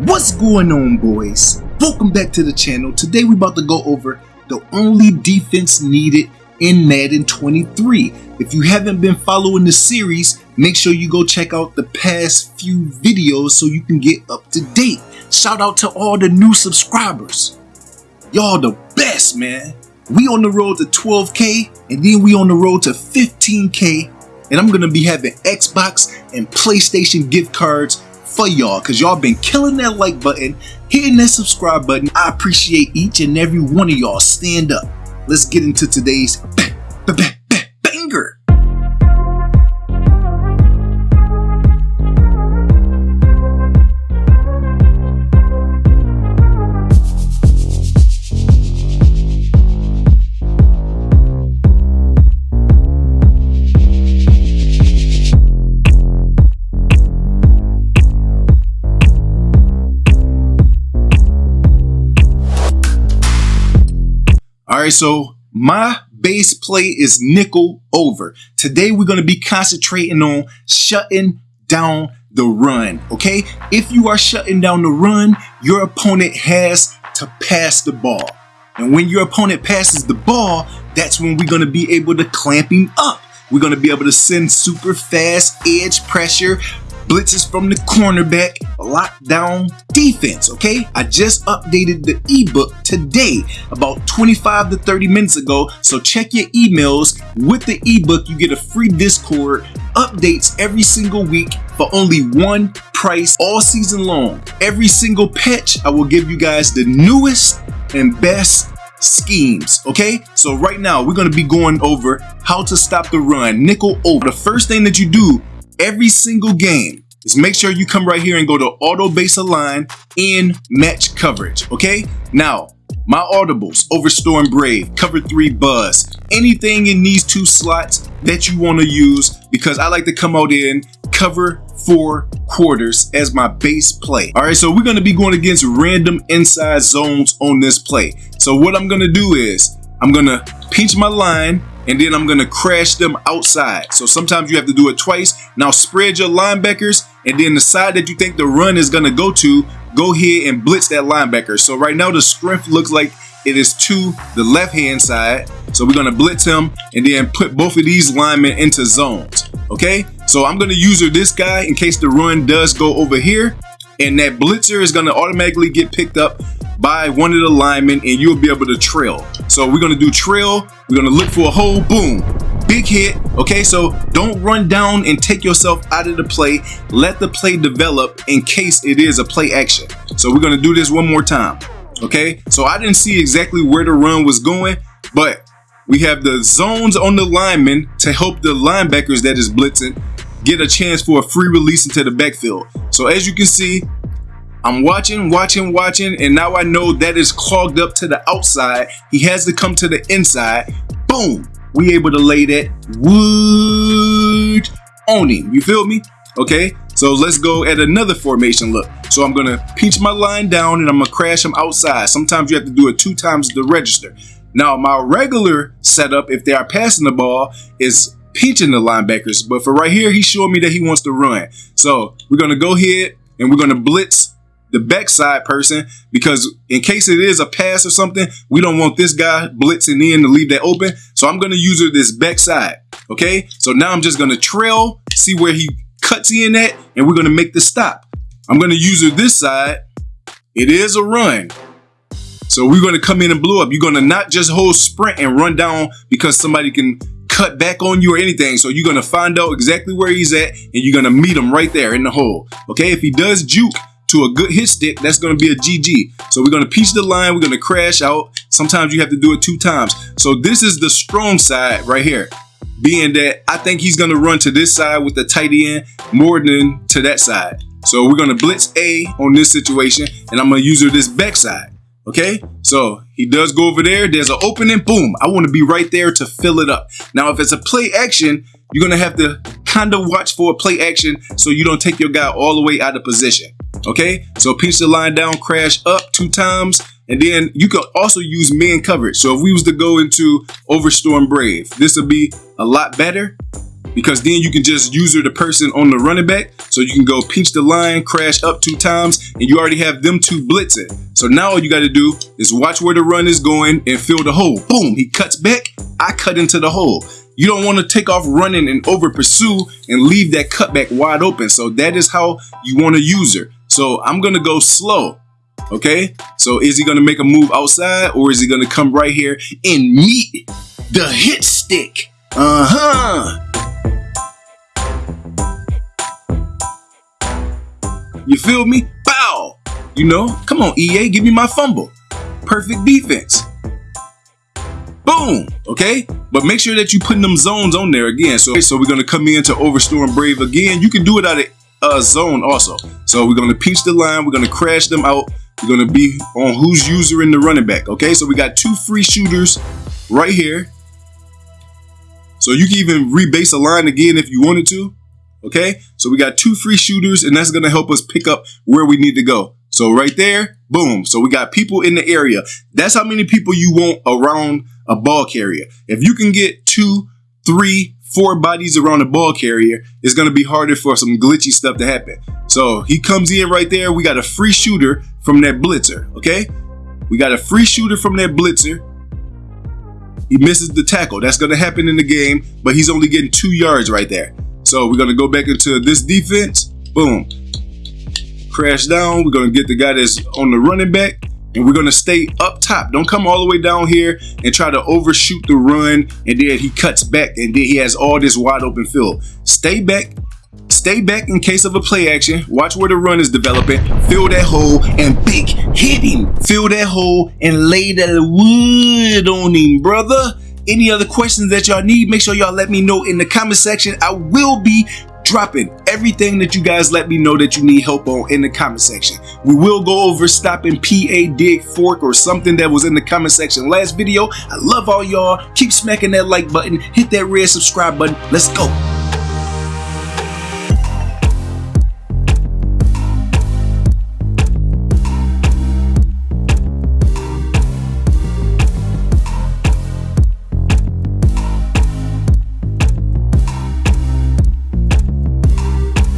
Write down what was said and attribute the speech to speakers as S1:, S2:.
S1: What's going on boys? Welcome back to the channel. Today we're about to go over the only defense needed in Madden 23. If you haven't been following the series, make sure you go check out the past few videos so you can get up to date. Shout out to all the new subscribers. Y'all the best, man. We on the road to 12K and then we on the road to 15K and I'm gonna be having Xbox and PlayStation gift cards for y'all because y'all been killing that like button, hitting that subscribe button. I appreciate each and every one of y'all. Stand up. Let's get into today's banger. Right, so my base play is nickel over. Today we're going to be concentrating on shutting down the run, okay? If you are shutting down the run, your opponent has to pass the ball. And when your opponent passes the ball, that's when we're going to be able to clamp him up. We're going to be able to send super fast edge pressure, blitzes from the cornerback, lockdown defense, okay? I just updated the ebook today, about 25 to 30 minutes ago, so check your emails. With the ebook, you get a free Discord, updates every single week for only one price all season long. Every single patch, I will give you guys the newest and best schemes okay so right now we're going to be going over how to stop the run nickel over the first thing that you do every single game is make sure you come right here and go to auto base align in match coverage. Okay. Now my audibles over Storm Brave, cover three buzz, anything in these two slots that you want to use because I like to come out in cover four quarters as my base play. All right, so we're going to be going against random inside zones on this play. So what I'm going to do is I'm going to pinch my line and then I'm gonna crash them outside. So sometimes you have to do it twice. Now spread your linebackers and then the side that you think the run is gonna go to, go ahead and blitz that linebacker. So right now the strength looks like it is to the left hand side. So we're gonna blitz him and then put both of these linemen into zones. Okay, so I'm gonna use this guy in case the run does go over here and that blitzer is gonna automatically get picked up by one of the linemen and you'll be able to trail. So we're gonna do trail, we're gonna look for a hole, boom, big hit. Okay, so don't run down and take yourself out of the play. Let the play develop in case it is a play action. So we're gonna do this one more time. Okay, so I didn't see exactly where the run was going, but we have the zones on the linemen to help the linebackers that is blitzing get a chance for a free release into the backfield. So as you can see, I'm watching, watching, watching, and now I know that is clogged up to the outside. He has to come to the inside. Boom! We able to lay that wood on him. You feel me? Okay, so let's go at another formation look. So I'm gonna pinch my line down and I'm gonna crash him outside. Sometimes you have to do it two times the register. Now my regular setup, if they are passing the ball, is pinching the linebackers. But for right here, he's showing me that he wants to run. So we're gonna go ahead and we're gonna blitz the backside person because in case it is a pass or something, we don't want this guy blitzing in to leave that open. So I'm going to use this backside. Okay. So now I'm just going to trail, see where he cuts in at, and we're going to make the stop. I'm going to use it this side. It is a run. So we're going to come in and blow up. You're going to not just hold sprint and run down because somebody can cut back on you or anything. So you're going to find out exactly where he's at and you're going to meet him right there in the hole. Okay. If he does juke, to a good hit stick, that's going to be a GG. So we're going to piece the line. We're going to crash out. Sometimes you have to do it two times. So this is the strong side right here. Being that I think he's going to run to this side with the tight end more than to that side. So we're going to blitz A on this situation, and I'm going to user this backside. Okay, so he does go over there. There's an opening. Boom. I want to be right there to fill it up. Now, if it's a play action, you're going to have to kind of watch for a play action so you don't take your guy all the way out of position. Okay, so pinch the line down, crash up two times, and then you can also use man coverage. So if we was to go into Overstorm Brave, this would be a lot better. Because then you can just user the person on the running back. So you can go pinch the line, crash up two times, and you already have them two blitzing. So now all you got to do is watch where the run is going and fill the hole. Boom, he cuts back, I cut into the hole. You don't want to take off running and over pursue and leave that cutback wide open. So that is how you want to user. So I'm going to go slow. Okay, so is he gonna make a move outside or is he gonna come right here and meet the hit stick? Uh-huh. You feel me? Bow. You know, come on, EA, give me my fumble. Perfect defense. Boom. Okay, but make sure that you putting them zones on there again. So, so we're gonna come in to Overstorm Brave again. You can do it out of a uh, zone also. So we're gonna pinch the line. We're gonna crash them out. We're gonna be on who's user in the running back. Okay, so we got two free shooters right here. So you can even rebase a line again if you wanted to. Okay, so we got two free shooters, and that's gonna help us pick up where we need to go. So right there, boom. So we got people in the area. That's how many people you want around a ball carrier. If you can get two, three, four bodies around a ball carrier, it's gonna be harder for some glitchy stuff to happen. So he comes in right there. We got a free shooter from that blitzer, okay? We got a free shooter from that blitzer. He misses the tackle. That's to happen in the game, but he's only getting two yards right there. So we're going to go back into this defense. Boom. Crash down. We're going to get the guy that's on the running back, and we're going to stay up top. Don't come all the way down here and try to overshoot the run, and then he cuts back, and then he has all this wide open field. Stay back, Stay back in case of a play action. Watch where the run is developing. Fill that hole and big hit him. Fill that hole and lay that wood on him, brother. Any other questions that y'all need, make sure y'all let me know in the comment section. I will be dropping everything that you guys let me know that you need help on in the comment section. We will go over stopping PA dig fork or something that was in the comment section last video. I love all y'all. Keep smacking that like button. Hit that red subscribe button. Let's go.